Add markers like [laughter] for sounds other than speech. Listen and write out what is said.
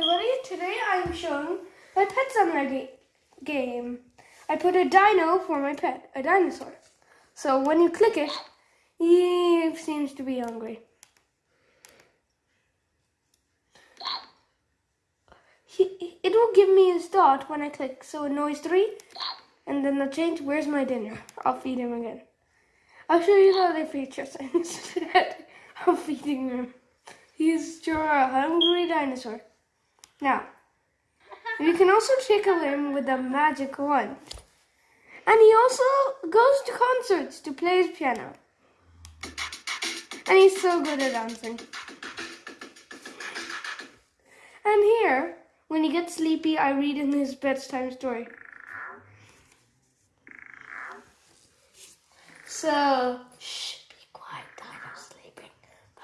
everybody, today I'm showing my Pet Summoner ga game. I put a dino for my pet, a dinosaur. So when you click it, he seems to be hungry. He, it will give me his dot when I click, so it knows 3, and then the change, where's my dinner? I'll feed him again. I'll show you the other features. [laughs] instead of feeding him. He's sure a hungry dinosaur. Now, you can also tickle him with a magic wand. And he also goes to concerts to play his piano. And he's so good at dancing. And here, when he gets sleepy, I read him his bedtime story. So, shh, be quiet, Dino's sleeping. Bye.